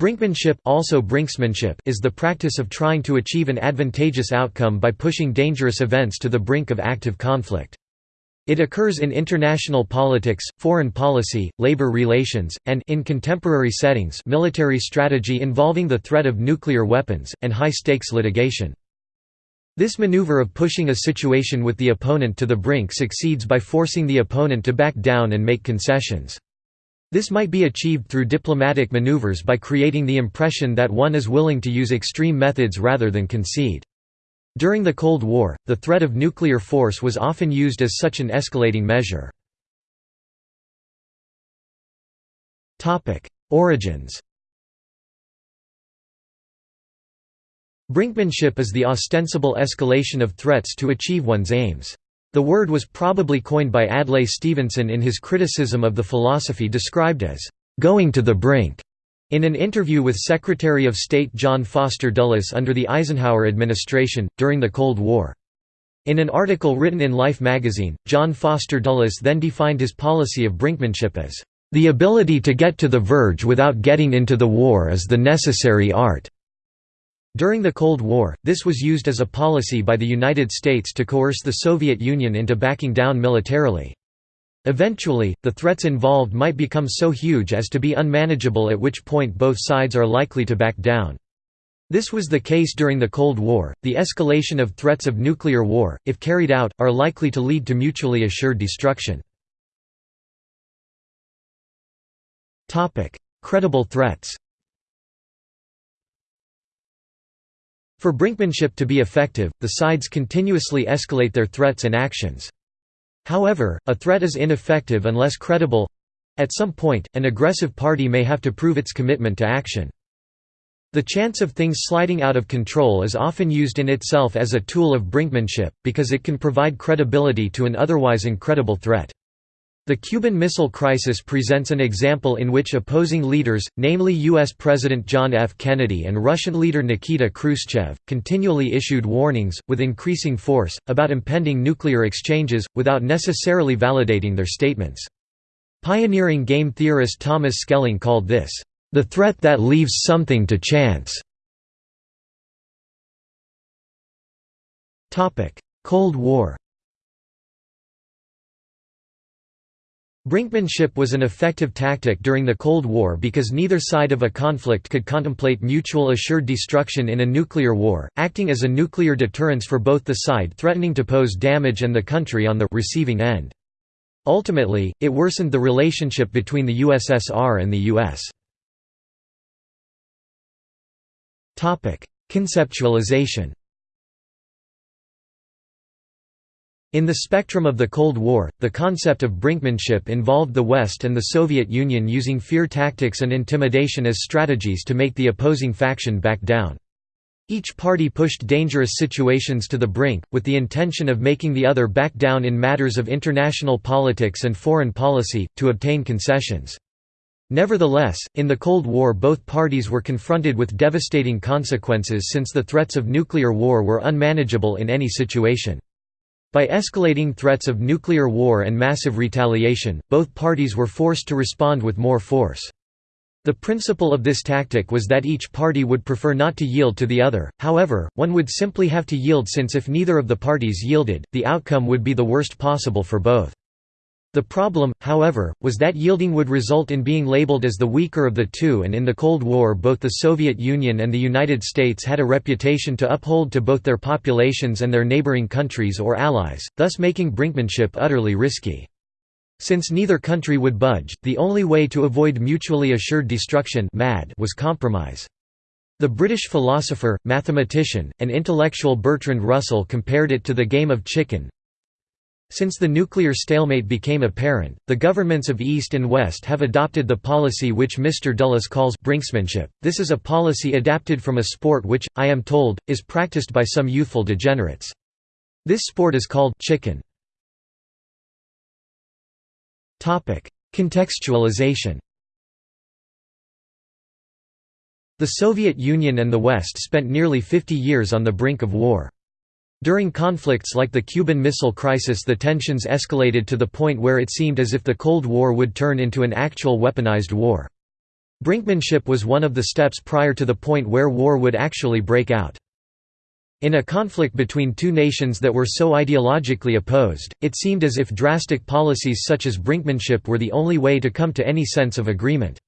Brinkmanship, also brinksmanship is the practice of trying to achieve an advantageous outcome by pushing dangerous events to the brink of active conflict. It occurs in international politics, foreign policy, labor relations, and in contemporary settings military strategy involving the threat of nuclear weapons, and high-stakes litigation. This maneuver of pushing a situation with the opponent to the brink succeeds by forcing the opponent to back down and make concessions. This might be achieved through diplomatic maneuvers by creating the impression that one is willing to use extreme methods rather than concede. During the Cold War, the threat of nuclear force was often used as such an escalating measure. Origins Brinkmanship is the ostensible escalation of threats to achieve one's aims. The word was probably coined by Adlai Stevenson in his criticism of the philosophy described as, "...going to the brink", in an interview with Secretary of State John Foster Dulles under the Eisenhower administration, during the Cold War. In an article written in Life magazine, John Foster Dulles then defined his policy of brinkmanship as, "...the ability to get to the verge without getting into the war is the necessary art." During the Cold War, this was used as a policy by the United States to coerce the Soviet Union into backing down militarily. Eventually, the threats involved might become so huge as to be unmanageable at which point both sides are likely to back down. This was the case during the Cold War. The escalation of threats of nuclear war, if carried out, are likely to lead to mutually assured destruction. Topic: Credible threats For brinkmanship to be effective, the sides continuously escalate their threats and actions. However, a threat is ineffective unless credible—at some point, an aggressive party may have to prove its commitment to action. The chance of things sliding out of control is often used in itself as a tool of brinkmanship, because it can provide credibility to an otherwise incredible threat. The Cuban Missile Crisis presents an example in which opposing leaders, namely U.S. President John F. Kennedy and Russian leader Nikita Khrushchev, continually issued warnings, with increasing force, about impending nuclear exchanges, without necessarily validating their statements. Pioneering game theorist Thomas Schelling called this, "...the threat that leaves something to chance." Cold War Brinkmanship was an effective tactic during the Cold War because neither side of a conflict could contemplate mutual assured destruction in a nuclear war, acting as a nuclear deterrence for both the side threatening to pose damage and the country on the receiving end. Ultimately, it worsened the relationship between the USSR and the US. Conceptualization In the spectrum of the Cold War, the concept of brinkmanship involved the West and the Soviet Union using fear tactics and intimidation as strategies to make the opposing faction back down. Each party pushed dangerous situations to the brink, with the intention of making the other back down in matters of international politics and foreign policy, to obtain concessions. Nevertheless, in the Cold War both parties were confronted with devastating consequences since the threats of nuclear war were unmanageable in any situation. By escalating threats of nuclear war and massive retaliation, both parties were forced to respond with more force. The principle of this tactic was that each party would prefer not to yield to the other, however, one would simply have to yield since if neither of the parties yielded, the outcome would be the worst possible for both. The problem, however, was that yielding would result in being labeled as the weaker of the two and in the Cold War both the Soviet Union and the United States had a reputation to uphold to both their populations and their neighboring countries or allies, thus making brinkmanship utterly risky. Since neither country would budge, the only way to avoid mutually assured destruction was compromise. The British philosopher, mathematician, and intellectual Bertrand Russell compared it to the game of chicken, since the nuclear stalemate became apparent, the governments of East and West have adopted the policy which Mr. Dulles calls brinksmanship. This is a policy adapted from a sport which, I am told, is practiced by some youthful degenerates. This sport is called chicken. Topic: Contextualization The Soviet Union and the West spent nearly 50 years on the brink of war. During conflicts like the Cuban Missile Crisis the tensions escalated to the point where it seemed as if the Cold War would turn into an actual weaponized war. Brinkmanship was one of the steps prior to the point where war would actually break out. In a conflict between two nations that were so ideologically opposed, it seemed as if drastic policies such as brinkmanship were the only way to come to any sense of agreement.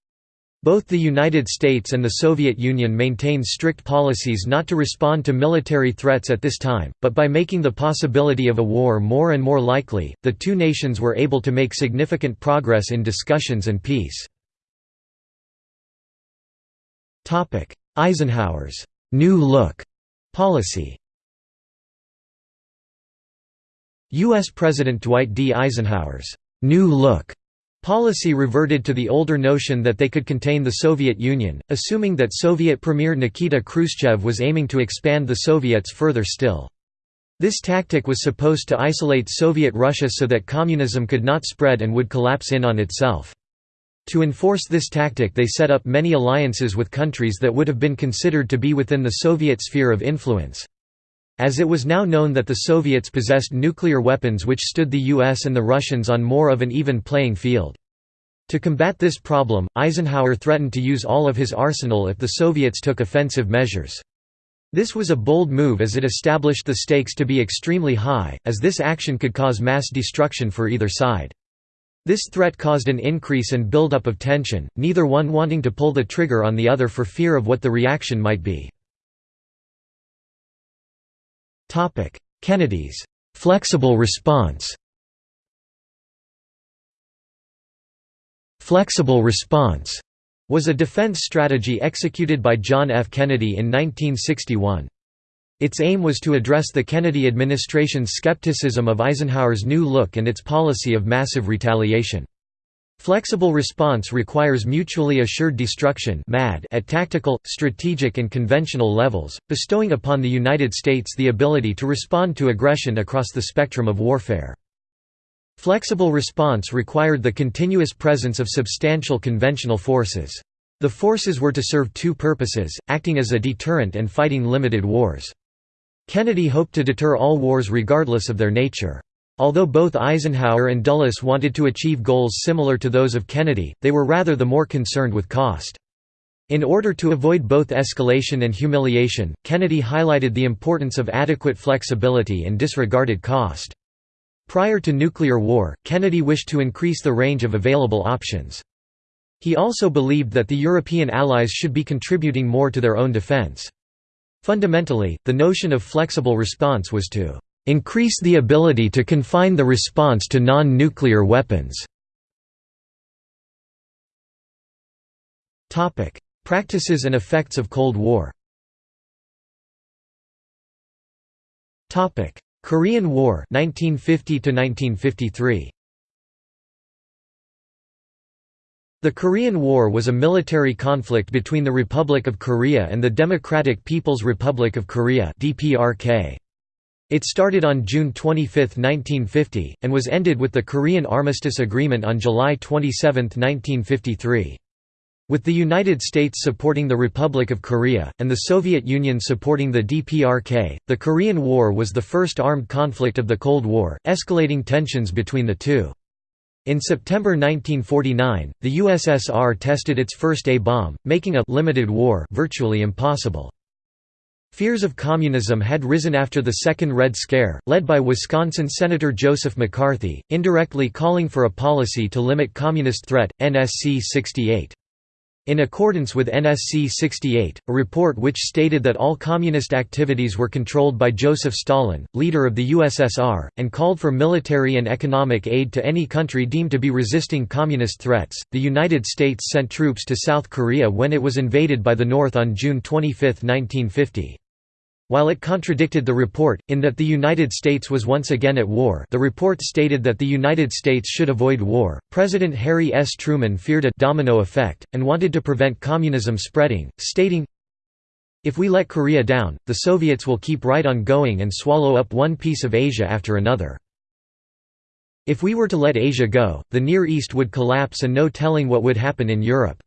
Both the United States and the Soviet Union maintained strict policies not to respond to military threats at this time, but by making the possibility of a war more and more likely, the two nations were able to make significant progress in discussions and peace. Eisenhower's «New Look» policy U.S. President Dwight D. Eisenhower's «New Look» policy reverted to the older notion that they could contain the Soviet Union, assuming that Soviet Premier Nikita Khrushchev was aiming to expand the Soviets further still. This tactic was supposed to isolate Soviet Russia so that communism could not spread and would collapse in on itself. To enforce this tactic they set up many alliances with countries that would have been considered to be within the Soviet sphere of influence. As it was now known that the Soviets possessed nuclear weapons which stood the US and the Russians on more of an even playing field. To combat this problem, Eisenhower threatened to use all of his arsenal if the Soviets took offensive measures. This was a bold move as it established the stakes to be extremely high, as this action could cause mass destruction for either side. This threat caused an increase and buildup of tension, neither one wanting to pull the trigger on the other for fear of what the reaction might be. Kennedy's «flexible response» Flexible response was a defense strategy executed by John F. Kennedy in 1961. Its aim was to address the Kennedy administration's skepticism of Eisenhower's new look and its policy of massive retaliation. Flexible response requires mutually assured destruction at tactical, strategic and conventional levels, bestowing upon the United States the ability to respond to aggression across the spectrum of warfare. Flexible response required the continuous presence of substantial conventional forces. The forces were to serve two purposes, acting as a deterrent and fighting limited wars. Kennedy hoped to deter all wars regardless of their nature. Although both Eisenhower and Dulles wanted to achieve goals similar to those of Kennedy, they were rather the more concerned with cost. In order to avoid both escalation and humiliation, Kennedy highlighted the importance of adequate flexibility and disregarded cost. Prior to nuclear war, Kennedy wished to increase the range of available options. He also believed that the European allies should be contributing more to their own defense. Fundamentally, the notion of flexible response was to increase the ability to confine the response to non-nuclear weapons. Practices and effects of Cold War Korean War 1950 1953 The Korean War was a military conflict between the Republic of Korea and the Democratic People's Republic of Korea (DPRK). It started on June 25, 1950, and was ended with the Korean Armistice Agreement on July 27, 1953. With the United States supporting the Republic of Korea, and the Soviet Union supporting the DPRK, the Korean War was the first armed conflict of the Cold War, escalating tensions between the two. In September 1949, the USSR tested its first A-bomb, making a «limited war» virtually impossible. Fears of communism had risen after the Second Red Scare, led by Wisconsin Senator Joseph McCarthy, indirectly calling for a policy to limit communist threat, NSC 68. In accordance with NSC 68, a report which stated that all communist activities were controlled by Joseph Stalin, leader of the USSR, and called for military and economic aid to any country deemed to be resisting communist threats, the United States sent troops to South Korea when it was invaded by the North on June 25, 1950. While it contradicted the report, in that the United States was once again at war the report stated that the United States should avoid war, President Harry S. Truman feared a «domino effect», and wanted to prevent communism spreading, stating, If we let Korea down, the Soviets will keep right on going and swallow up one piece of Asia after another. If we were to let Asia go, the Near East would collapse and no telling what would happen in Europe.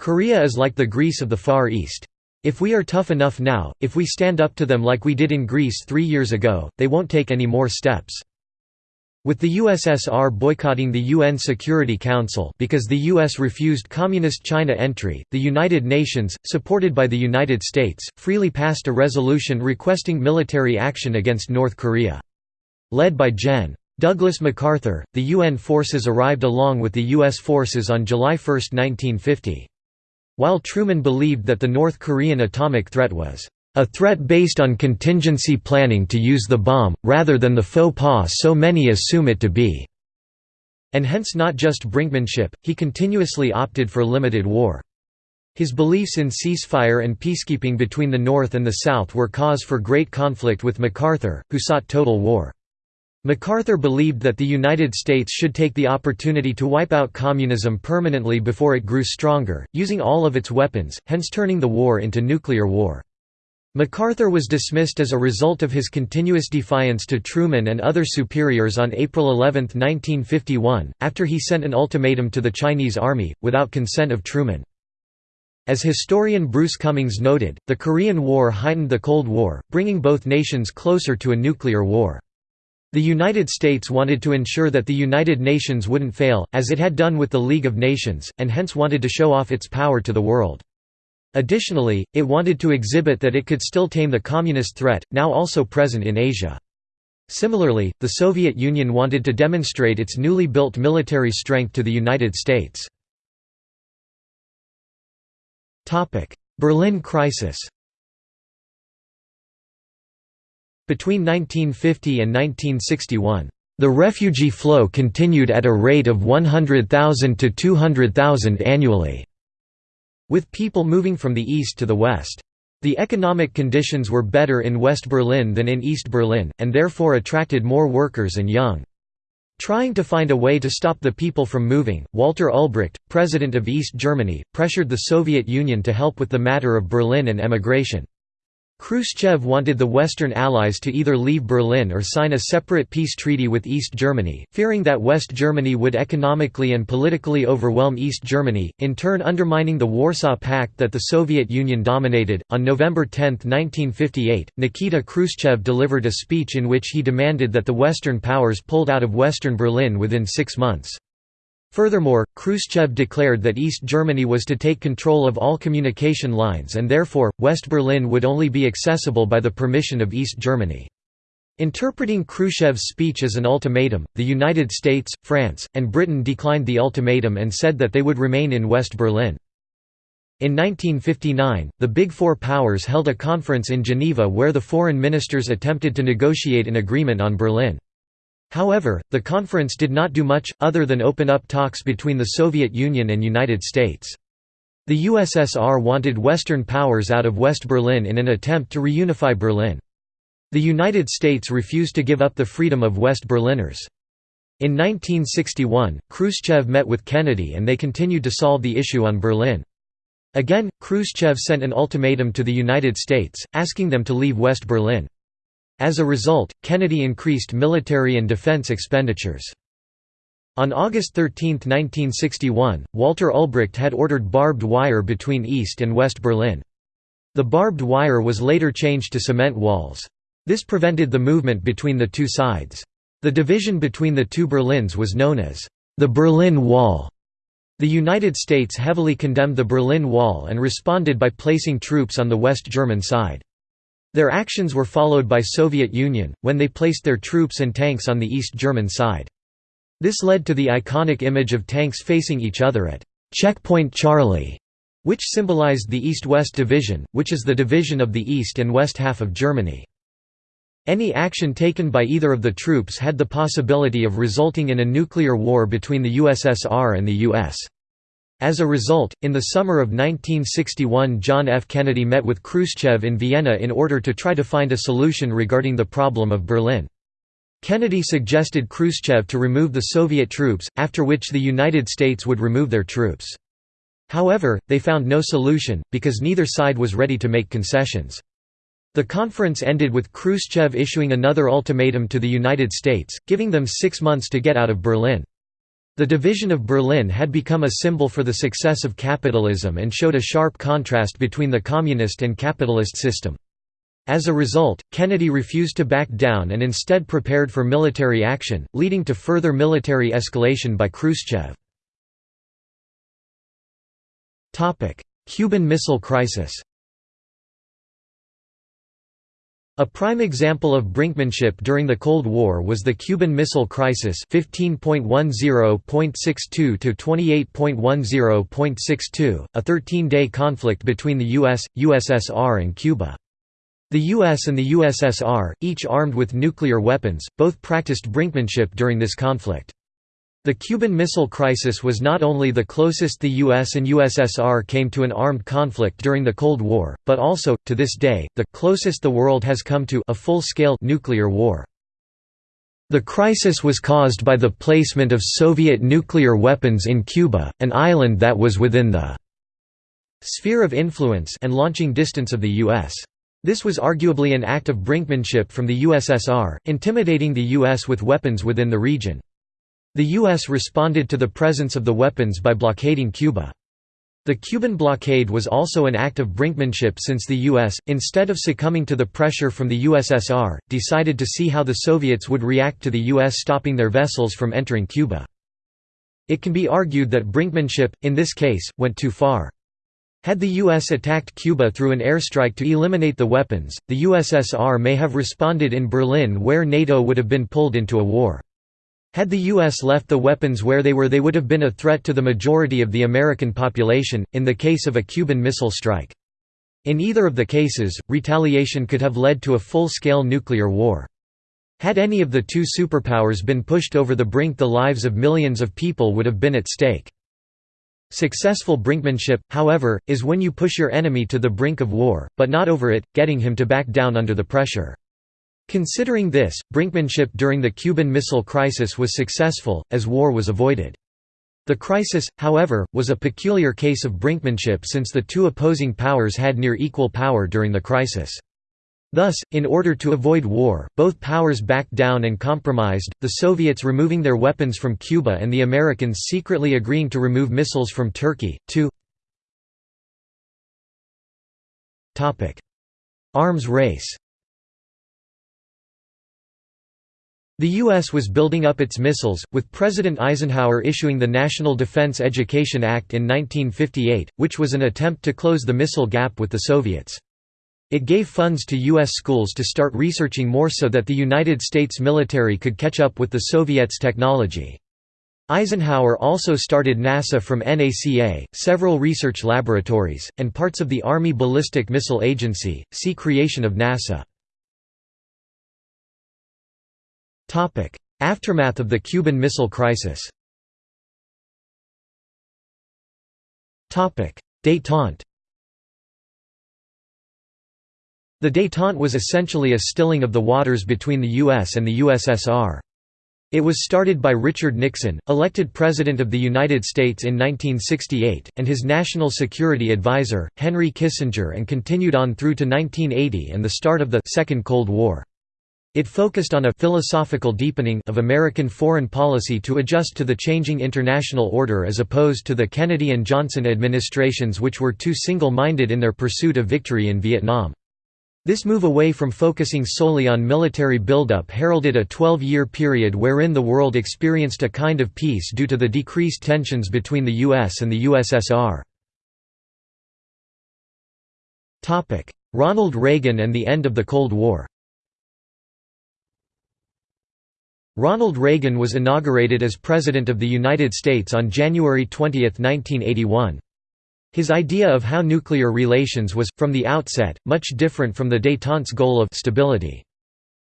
Korea is like the Greece of the Far East. If we are tough enough now, if we stand up to them like we did in Greece three years ago, they won't take any more steps. With the USSR boycotting the UN Security Council because the US refused Communist China entry, the United Nations, supported by the United States, freely passed a resolution requesting military action against North Korea. Led by Gen. Douglas MacArthur, the UN forces arrived along with the US forces on July 1, 1950. While Truman believed that the North Korean atomic threat was a threat based on contingency planning to use the bomb, rather than the faux pas so many assume it to be. And hence not just brinkmanship, he continuously opted for limited war. His beliefs in ceasefire and peacekeeping between the North and the South were cause for great conflict with MacArthur, who sought total war. MacArthur believed that the United States should take the opportunity to wipe out communism permanently before it grew stronger, using all of its weapons, hence turning the war into nuclear war. MacArthur was dismissed as a result of his continuous defiance to Truman and other superiors on April 11, 1951, after he sent an ultimatum to the Chinese army, without consent of Truman. As historian Bruce Cumings noted, the Korean War heightened the Cold War, bringing both nations closer to a nuclear war. The United States wanted to ensure that the United Nations wouldn't fail, as it had done with the League of Nations, and hence wanted to show off its power to the world. Additionally, it wanted to exhibit that it could still tame the communist threat, now also present in Asia. Similarly, the Soviet Union wanted to demonstrate its newly built military strength to the United States. Berlin crisis Between 1950 and 1961, the refugee flow continued at a rate of 100,000 to 200,000 annually. With people moving from the east to the west. The economic conditions were better in West Berlin than in East Berlin, and therefore attracted more workers and young. Trying to find a way to stop the people from moving, Walter Ulbricht, president of East Germany, pressured the Soviet Union to help with the matter of Berlin and emigration. Khrushchev wanted the Western Allies to either leave Berlin or sign a separate peace treaty with East Germany, fearing that West Germany would economically and politically overwhelm East Germany, in turn undermining the Warsaw Pact that the Soviet Union dominated. On November 10, 1958, Nikita Khrushchev delivered a speech in which he demanded that the Western powers pulled out of Western Berlin within six months. Furthermore, Khrushchev declared that East Germany was to take control of all communication lines and therefore, West Berlin would only be accessible by the permission of East Germany. Interpreting Khrushchev's speech as an ultimatum, the United States, France, and Britain declined the ultimatum and said that they would remain in West Berlin. In 1959, the Big Four powers held a conference in Geneva where the foreign ministers attempted to negotiate an agreement on Berlin. However, the conference did not do much, other than open up talks between the Soviet Union and United States. The USSR wanted Western powers out of West Berlin in an attempt to reunify Berlin. The United States refused to give up the freedom of West Berliners. In 1961, Khrushchev met with Kennedy and they continued to solve the issue on Berlin. Again, Khrushchev sent an ultimatum to the United States, asking them to leave West Berlin. As a result, Kennedy increased military and defense expenditures. On August 13, 1961, Walter Ulbricht had ordered barbed wire between East and West Berlin. The barbed wire was later changed to cement walls. This prevented the movement between the two sides. The division between the two Berlins was known as the Berlin Wall. The United States heavily condemned the Berlin Wall and responded by placing troops on the West German side. Their actions were followed by Soviet Union, when they placed their troops and tanks on the East German side. This led to the iconic image of tanks facing each other at Checkpoint Charlie, which symbolized the East-West Division, which is the division of the east and west half of Germany. Any action taken by either of the troops had the possibility of resulting in a nuclear war between the USSR and the US. As a result, in the summer of 1961 John F. Kennedy met with Khrushchev in Vienna in order to try to find a solution regarding the problem of Berlin. Kennedy suggested Khrushchev to remove the Soviet troops, after which the United States would remove their troops. However, they found no solution, because neither side was ready to make concessions. The conference ended with Khrushchev issuing another ultimatum to the United States, giving them six months to get out of Berlin. The division of Berlin had become a symbol for the success of capitalism and showed a sharp contrast between the communist and capitalist system. As a result, Kennedy refused to back down and instead prepared for military action, leading to further military escalation by Khrushchev. Cuban Missile Crisis A prime example of brinkmanship during the Cold War was the Cuban Missile Crisis 15.10.62 to 28.10.62, a 13-day conflict between the US, USSR and Cuba. The US and the USSR, each armed with nuclear weapons, both practiced brinkmanship during this conflict. The Cuban Missile Crisis was not only the closest the US and USSR came to an armed conflict during the Cold War, but also, to this day, the closest the world has come to a full-scale nuclear war. The crisis was caused by the placement of Soviet nuclear weapons in Cuba, an island that was within the sphere of influence and launching distance of the U.S. This was arguably an act of brinkmanship from the USSR, intimidating the U.S. with weapons within the region. The U.S. responded to the presence of the weapons by blockading Cuba. The Cuban blockade was also an act of brinkmanship since the U.S., instead of succumbing to the pressure from the USSR, decided to see how the Soviets would react to the U.S. stopping their vessels from entering Cuba. It can be argued that brinkmanship, in this case, went too far. Had the U.S. attacked Cuba through an airstrike to eliminate the weapons, the USSR may have responded in Berlin where NATO would have been pulled into a war. Had the U.S. left the weapons where they were they would have been a threat to the majority of the American population, in the case of a Cuban missile strike. In either of the cases, retaliation could have led to a full-scale nuclear war. Had any of the two superpowers been pushed over the brink the lives of millions of people would have been at stake. Successful brinkmanship, however, is when you push your enemy to the brink of war, but not over it, getting him to back down under the pressure. Considering this, brinkmanship during the Cuban Missile Crisis was successful, as war was avoided. The crisis, however, was a peculiar case of brinkmanship since the two opposing powers had near equal power during the crisis. Thus, in order to avoid war, both powers backed down and compromised, the Soviets removing their weapons from Cuba and the Americans secretly agreeing to remove missiles from Turkey. 2 Arms race The U.S. was building up its missiles, with President Eisenhower issuing the National Defense Education Act in 1958, which was an attempt to close the missile gap with the Soviets. It gave funds to U.S. schools to start researching more so that the United States military could catch up with the Soviets' technology. Eisenhower also started NASA from NACA, several research laboratories, and parts of the Army Ballistic Missile Agency. See creation of NASA. Aftermath of the Cuban Missile Crisis Détente The détente was essentially a stilling of the waters between the U.S. and the USSR. It was started by Richard Nixon, elected President of the United States in 1968, and his national security advisor, Henry Kissinger and continued on through to 1980 and the start of the Second Cold War. It focused on a philosophical deepening of American foreign policy to adjust to the changing international order as opposed to the Kennedy and Johnson administrations which were too single-minded in their pursuit of victory in Vietnam. This move away from focusing solely on military buildup heralded a 12-year period wherein the world experienced a kind of peace due to the decreased tensions between the US and the USSR. Ronald Reagan and the end of the Cold War Ronald Reagan was inaugurated as President of the United States on January 20, 1981. His idea of how nuclear relations was, from the outset, much different from the détente's goal of stability.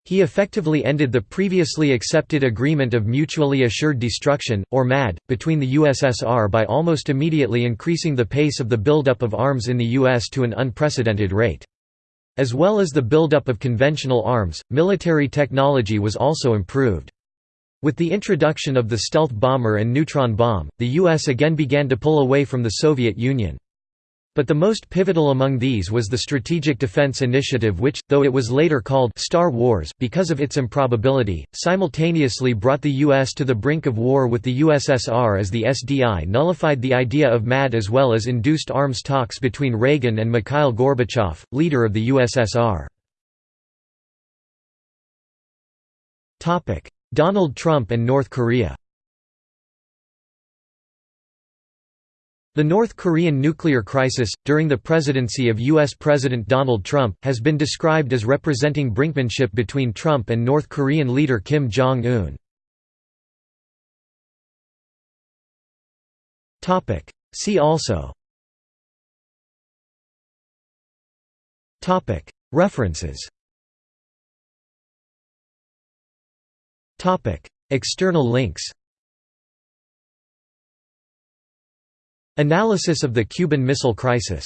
He effectively ended the previously accepted Agreement of Mutually Assured Destruction, or MAD, between the USSR by almost immediately increasing the pace of the buildup of arms in the US to an unprecedented rate. As well as the buildup of conventional arms, military technology was also improved. With the introduction of the stealth bomber and neutron bomb, the U.S. again began to pull away from the Soviet Union. But the most pivotal among these was the Strategic Defense Initiative which, though it was later called «Star Wars» because of its improbability, simultaneously brought the U.S. to the brink of war with the USSR as the SDI nullified the idea of MAD as well as induced arms talks between Reagan and Mikhail Gorbachev, leader of the USSR. Donald Trump and North Korea The North Korean nuclear crisis, during the presidency of U.S. President Donald Trump, has been described as representing brinkmanship between Trump and North Korean leader Kim Jong-un. See also References External links Analysis of the Cuban Missile Crisis